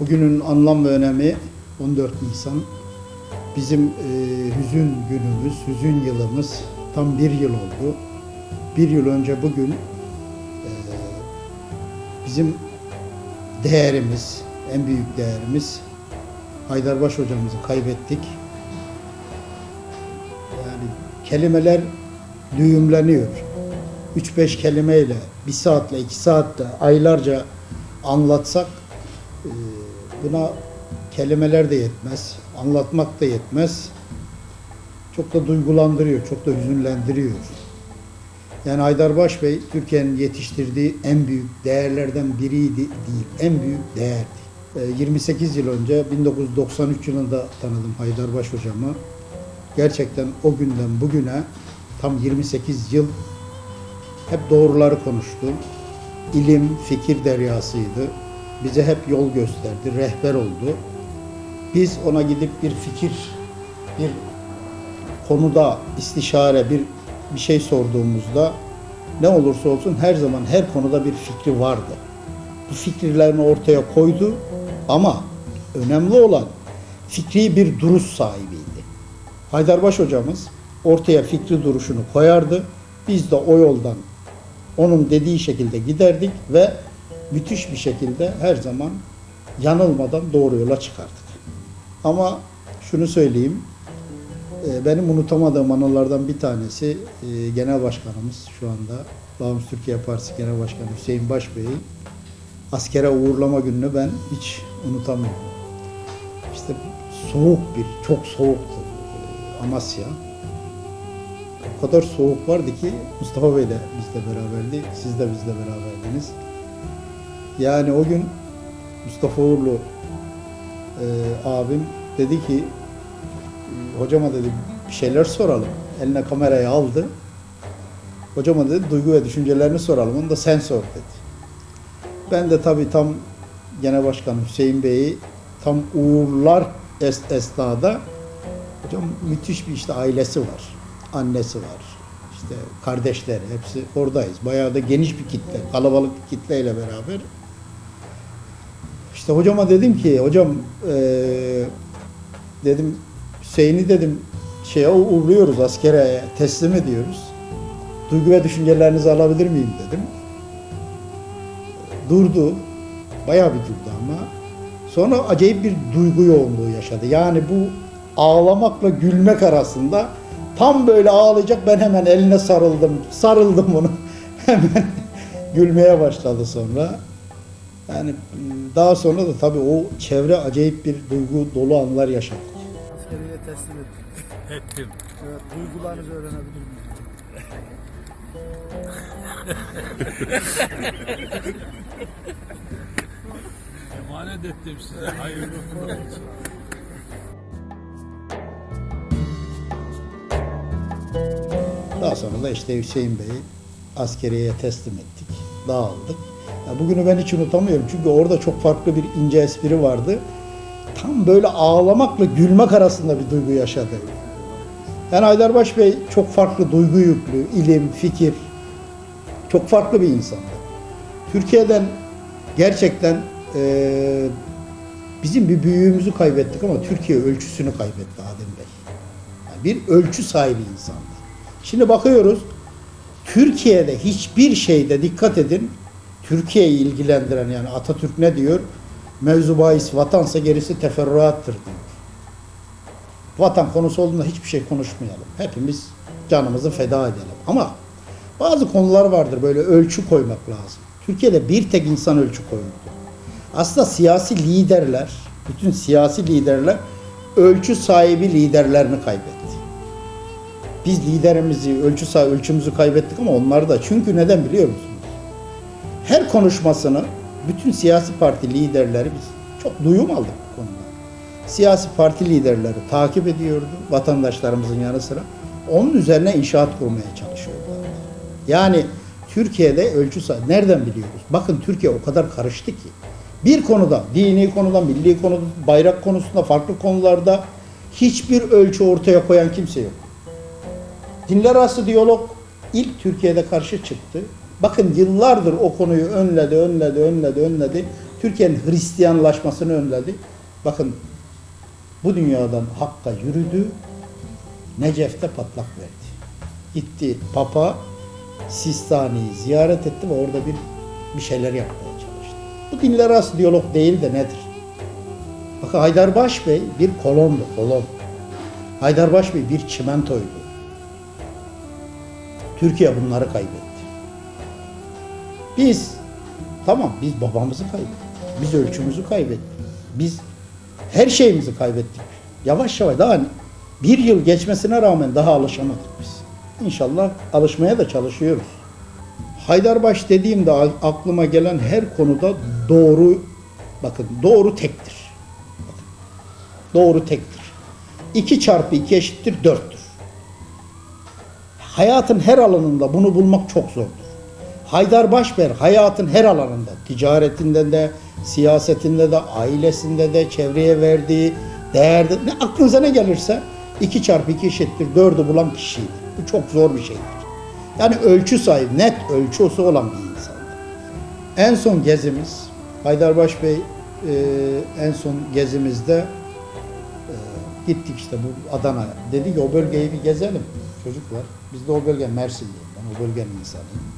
Bugünün anlam ve önemi 14 Nisan. Bizim e, hüzün günümüz, hüzün yılımız tam bir yıl oldu. Bir yıl önce bugün e, bizim değerimiz, en büyük değerimiz Haydarbaş hocamızı kaybettik. Yani kelimeler düğümleniyor. 3-5 kelimeyle, bir saatle, iki saatle, aylarca anlatsak e, buna kelimeler de yetmez, anlatmak da yetmez. Çok da duygulandırıyor, çok da hüzünlendiriyor. Yani Haydarbaş Bey Türkiye'nin yetiştirdiği en büyük değerlerden biriydi değil, en büyük değerdi. E, 28 yıl önce 1993 yılında tanıdım Haydarbaş hocamı. Gerçekten o günden bugüne tam 28 yıl hep doğruları konuştu. İlim, fikir deryasıydı. Bize hep yol gösterdi, rehber oldu. Biz ona gidip bir fikir, bir konuda istişare, bir bir şey sorduğumuzda ne olursa olsun her zaman her konuda bir fikri vardı. Bu fikirlerini ortaya koydu ama önemli olan fikri bir duruş sahibiydi. Haydarbaş hocamız ortaya fikri duruşunu koyardı. Biz de o yoldan onun dediği şekilde giderdik ve müthiş bir şekilde her zaman yanılmadan doğru yola çıkardık. Ama şunu söyleyeyim, e, benim unutamadığım anılardan bir tanesi e, Genel Başkanımız şu anda Bağımsız Türkiye Partisi Genel Başkanı Hüseyin Baş Bey'i askere uğurlama gününü ben hiç unutamıyorum. İşte soğuk bir, çok soğuktu e, Amasya. O kadar soğuk vardı ki Mustafa Bey de bizle beraberdi, siz de bizle beraberdiniz. Yani o gün Mustafa Uğurlu e, abim dedi ki hocama dedi bir şeyler soralım. Eline kamerayı aldı. Hocama dedi duygu ve düşüncelerini soralım. Onu da sen sor dedi. Ben de tabii tam Genel Başkan Hüseyin Bey'i tam uğurlar es esnada hocam müthiş bir işte ailesi var. Annesi var. İşte kardeşleri hepsi oradayız. Bayağı da geniş bir kitle, kalabalık bir kitleyle beraber. İşte hocama dedim ki hocam eee dedim Hüseyin'i dedim şeye uğurluyoruz askere teslim ediyoruz. Duygu ve düşüncelerinizi alabilir miyim dedim. Durdu. Bayağı bir durdu ama. Sonra acayip bir duygu yoğunluğu yaşadı. Yani bu ağlamakla gülmek arasında tam böyle ağlayacak ben hemen eline sarıldım. Sarıldım onu. hemen gülmeye başladı sonra. Yani daha sonra da tabii o çevre acayip bir duygu dolu anlar yaşadık. Askeriye teslim ettik. Ettim. Evet, duygularınızı öğrenebilir miyim? Emanet ettim size. Hayırlı olsun. Daha sonra da işte Hüseyin Bey'i askeriyeye teslim ettik. Dağıldık. Bugünü ben hiç unutamıyorum çünkü orada çok farklı bir ince espri vardı. Tam böyle ağlamakla gülmek arasında bir duygu yaşadı. Yani Haydarbaş Bey çok farklı duygu yüklü, ilim, fikir, çok farklı bir insandı. Türkiye'den gerçekten eee, bizim bir büyüğümüzü kaybettik ama Türkiye ölçüsünü kaybetti Adem Bey. Yani bir ölçü sahibi insandı. Şimdi bakıyoruz, Türkiye'de hiçbir şeyde dikkat edin, Türkiye'yi ilgilendiren yani Atatürk ne diyor? Mevzu bahis vatansa gerisi teferruattır diyor. Vatan konusu olduğunda hiçbir şey konuşmayalım. Hepimiz canımızı feda edelim. Ama bazı konular vardır böyle ölçü koymak lazım. Türkiye'de bir tek insan ölçü koyuldu. Aslında siyasi liderler, bütün siyasi liderler ölçü sahibi liderlerini kaybetti. Biz liderimizi, ölçü sahibi, ölçümüzü kaybettik ama onlar da. Çünkü neden biliyor musunuz? Konuşmasını bütün siyasi parti liderleri biz çok duyum aldık bu konuda. Siyasi parti liderleri takip ediyordu vatandaşlarımızın yanı sıra. Onun üzerine inşaat kurmaya çalışıyorlar. Yani Türkiye'de ölçü. Nereden biliyoruz? Bakın Türkiye o kadar karıştı ki. Bir konuda, dini konuda, milli konuda, bayrak konusunda, farklı konularda hiçbir ölçü ortaya koyan kimse yok. Dinler arası diyalog ilk Türkiye'de karşı çıktı. Bakın yıllardır o konuyu önledi, önledi, önledi, önledi. Türkiye'nin Hristiyanlaşmasını önledi. Bakın bu dünyadan Hakk'a yürüdü. Necef'te patlak verdi. Gitti Papa Sistani'yi ziyaret etti ve orada bir bir şeyler yapmaya çalıştı. Bu dinler arası diyalog değil de nedir? Bakın Haydarbaş Bey bir kolondu, kolon. Haydarbaş Bey bir çimentoydu. Türkiye bunları kaybetti. Biz tamam biz babamızı kaybettik. Biz ölçümüzü kaybettik. Biz her şeyimizi kaybettik. Yavaş yavaş daha bir yıl geçmesine rağmen daha alışamadık biz. İnşallah alışmaya da çalışıyoruz. Haydarbaş dediğimde aklıma gelen her konuda doğru bakın doğru tektir. Bakın, doğru tektir. 2 çarpı 2 eşittir 4'tür. Hayatın her alanında bunu bulmak çok zordur. Haydar Başber hayatın her alanında, ticaretinde de, siyasetinde de, ailesinde de, çevreye verdiği değerde, ne aklınıza ne gelirse 2 çarpı 2 eşittir 4'ü bulan kişiydi. Bu çok zor bir şeydir. Yani ölçü sahibi, net ölçüsü olan bir insandı. En son gezimiz, Haydarbaş Bey e, en son gezimizde e, gittik işte bu Adana'ya. Dedi ki o bölgeyi bir gezelim çocuklar. Biz de o bölge Mersinliyim ben, o bölgenin insanıyım.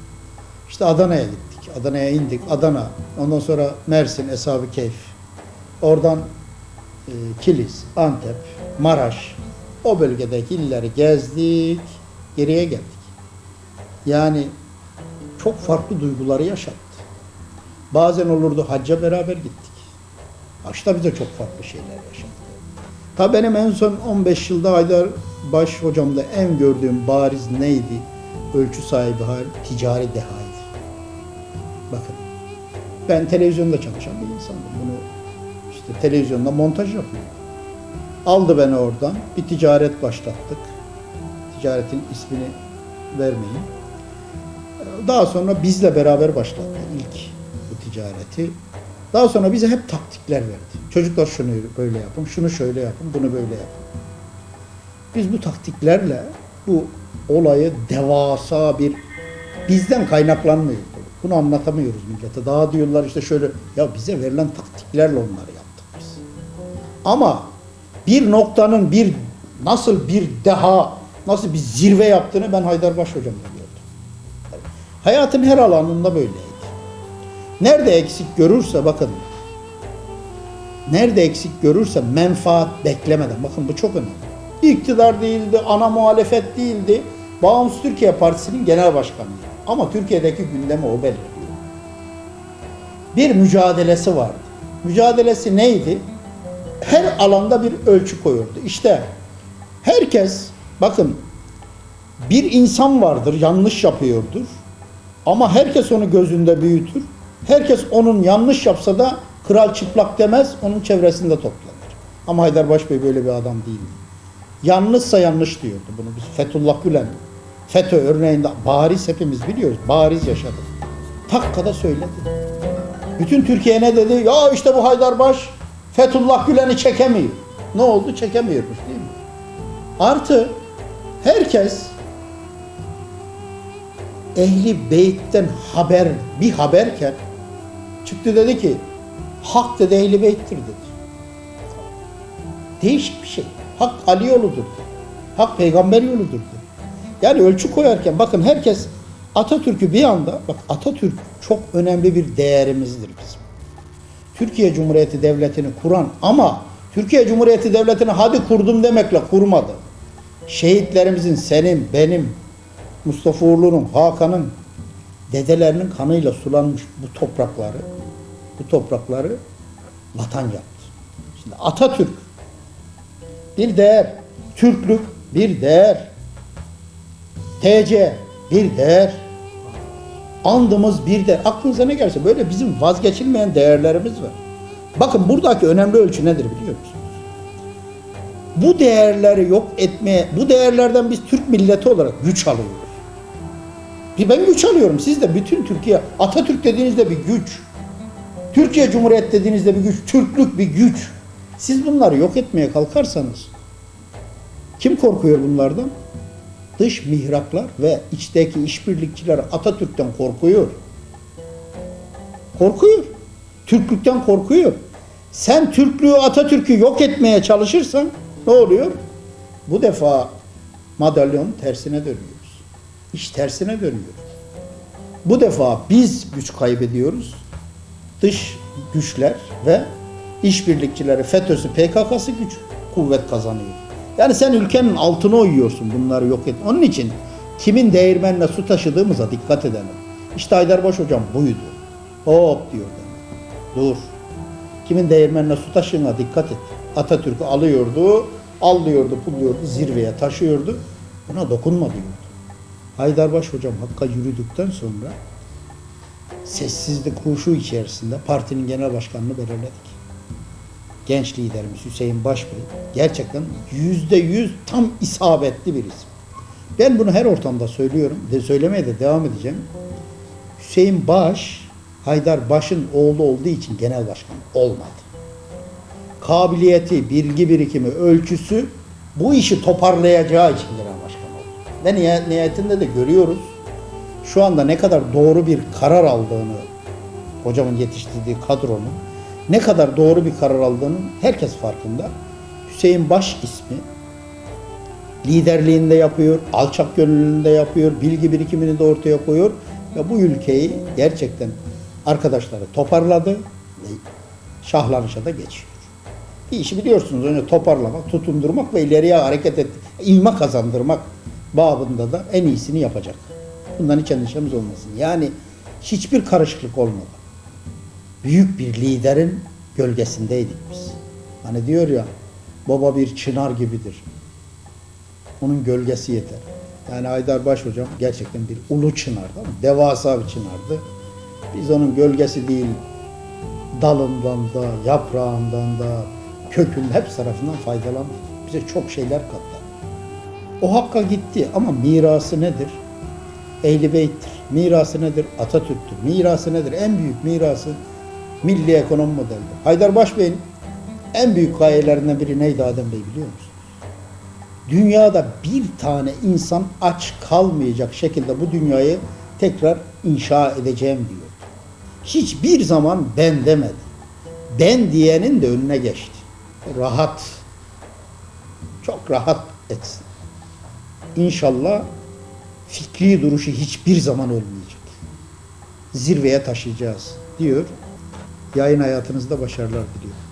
İşte Adana'ya gittik. Adana'ya indik. Adana. Ondan sonra Mersin, Eshab-ı Keyf. Oradan e, Kilis, Antep, Maraş. O bölgedeki illeri gezdik. Geriye geldik. Yani çok farklı duyguları yaşattı. Bazen olurdu hacca beraber gittik. Haçta bize çok farklı şeyler yaşattı. Ta benim en son 15 yılda Haydar Baş hocamda en gördüğüm bariz neydi? Ölçü sahibi hal, ticari dehaydı. Ben televizyonda çalışan bir insandım. Bunu işte televizyonda montaj yapıyorum. Aldı beni oradan, bir ticaret başlattık. Ticaretin ismini vermeyeyim. Daha sonra bizle beraber başlattı ilk bu ticareti. Daha sonra bize hep taktikler verdi. Çocuklar şunu böyle yapın, şunu şöyle yapın, bunu böyle yapın. Biz bu taktiklerle bu olayı devasa bir bizden kaynaklanmıyor. Bunu anlatamıyoruz millete. Daha diyorlar işte şöyle ya bize verilen taktiklerle onları yaptık biz. Ama bir noktanın bir nasıl bir deha, nasıl bir zirve yaptığını ben Haydarbaş hocamda gördüm. Hayatın her alanında böyleydi. Nerede eksik görürse bakın nerede eksik görürse menfaat beklemeden bakın bu çok önemli. İktidar değildi, ana muhalefet değildi. Bağımsız Türkiye Partisi'nin genel başkanıydı. Ama Türkiye'deki gündemi o belirliyor. Bir mücadelesi vardı. Mücadelesi neydi? Her alanda bir ölçü koyuyordu. İşte herkes bakın bir insan vardır yanlış yapıyordur. Ama herkes onu gözünde büyütür. Herkes onun yanlış yapsa da kral çıplak demez, onun çevresinde toplanır. Ama Haydarbaş Bey böyle bir adam değildi. Yanlışsa yanlış diyordu bunu biz. Fethullah Gülen, FETÖ örneğinde bariz hepimiz biliyoruz. Bariz yaşadı. Takkada söyledi. Bütün Türkiye ne dedi? Ya işte bu Haydarbaş Fethullah Gülen'i çekemiyor. Ne oldu? Çekemiyormuş değil mi? Artı herkes ehli beytten haber bir haberken çıktı dedi ki hak dedi ehli beyttir dedi. Değişik bir şey. Hak Ali yoludur. Hak peygamber yoludur. dedi. Yani ölçü koyarken bakın herkes Atatürk'ü bir anda bak Atatürk çok önemli bir değerimizdir bizim. Türkiye Cumhuriyeti Devleti'ni kuran ama Türkiye Cumhuriyeti Devleti'ni hadi kurdum demekle kurmadı. Şehitlerimizin senin, benim, Mustafa Uğurlu'nun, Hakan'ın dedelerinin kanıyla sulanmış bu toprakları bu toprakları vatan yaptı. Şimdi Atatürk bir değer, Türklük bir değer, TC bir değer, andımız bir değer. Aklınıza ne gelirse böyle bizim vazgeçilmeyen değerlerimiz var. Bakın buradaki önemli ölçü nedir biliyor musunuz? Bu değerleri yok etmeye, bu değerlerden biz Türk milleti olarak güç alıyoruz. Ben güç alıyorum. Siz de bütün Türkiye, Atatürk dediğinizde bir güç. Türkiye Cumhuriyet dediğinizde bir güç, Türklük bir güç. Siz bunları yok etmeye kalkarsanız kim korkuyor bunlardan? Dış mihraklar ve içteki işbirlikçiler Atatürk'ten korkuyor. Korkuyor. Türklükten korkuyor. Sen Türklüğü, Atatürk'ü yok etmeye çalışırsan ne oluyor? Bu defa madalyonun tersine dönüyoruz. İş tersine dönüyor. Bu defa biz güç kaybediyoruz. Dış güçler ve işbirlikçileri FETÖ'sü, PKK'sı güç, kuvvet kazanıyor. Yani sen ülkenin altına uyuyorsun bunları yok et. Onun için kimin değirmenine su taşıdığımıza dikkat edelim. İşte Haydarbaş hocam buydu. Hop diyor. Dur. Kimin değirmenine su taşığına dikkat et. Atatürk'ü alıyordu, allıyordu, pulluyordu, zirveye taşıyordu. Buna dokunma diyordu. Haydarbaş hocam Hakk'a yürüdükten sonra sessizlik huşu içerisinde partinin genel başkanını belirledik. Genç liderimiz Hüseyin Başbey gerçekten yüzde yüz tam isabetli bir isim. Ben bunu her ortamda söylüyorum ve söylemeye de devam edeceğim. Hüseyin Baş, Haydar Baş'ın oğlu olduğu için genel başkan olmadı. Kabiliyeti, bilgi birikimi, ölçüsü bu işi toparlayacağı için genel başkan oldu. Ve niha- nihayetinde de görüyoruz. Şu anda ne kadar doğru bir karar aldığını, hocamın yetiştirdiği kadronun ne kadar doğru bir karar aldığının herkes farkında. Hüseyin Baş ismi liderliğinde yapıyor, alçak gönüllülüğünde yapıyor, bilgi birikimini de ortaya koyuyor ve bu ülkeyi gerçekten arkadaşları toparladı ve şahlanışa da geçiyor. Bir işi biliyorsunuz önce toparlamak, tutundurmak ve ileriye hareket et, ilme kazandırmak babında da en iyisini yapacak. Bundan hiç endişemiz olmasın. Yani hiçbir karışıklık olmadı. Büyük bir liderin gölgesindeydik biz. Hani diyor ya, baba bir çınar gibidir. Onun gölgesi yeter. Yani Haydar Baş hocam gerçekten bir ulu çınardı devasa bir çınardı. Biz onun gölgesi değil, dalından da, yaprağından da, kökünün hepsi tarafından faydalandık. Bize çok şeyler kattı. O hakka gitti ama mirası nedir? Ehl-i Beyt'tir. Mirası nedir? Atatürk'tür. Mirası nedir? En büyük mirası milli ekonomi modelidir. Haydar Başbey'in en büyük gayelerinden biri neydi Adem Bey biliyor musunuz? Dünyada bir tane insan aç kalmayacak şekilde bu dünyayı tekrar inşa edeceğim diyor. Hiçbir zaman ben demedi. Ben diyenin de önüne geçti. Rahat. Çok rahat etsin. İnşallah fikri duruşu hiçbir zaman ölmeyecek. Zirveye taşıyacağız diyor. Yayın hayatınızda başarılar diliyorum.